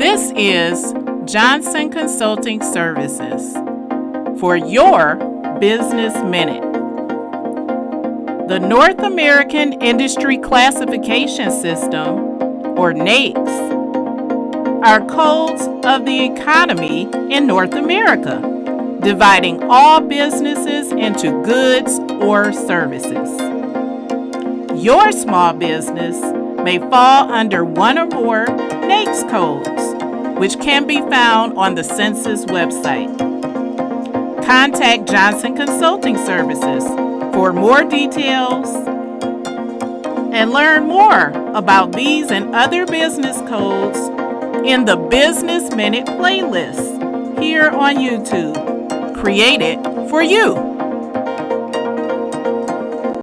This is Johnson Consulting Services for your Business Minute. The North American Industry Classification System, or NAICS, are codes of the economy in North America, dividing all businesses into goods or services. Your small business may fall under one or more NAICS codes, which can be found on the Census website. Contact Johnson Consulting Services for more details and learn more about these and other business codes in the Business Minute playlist here on YouTube, created for you.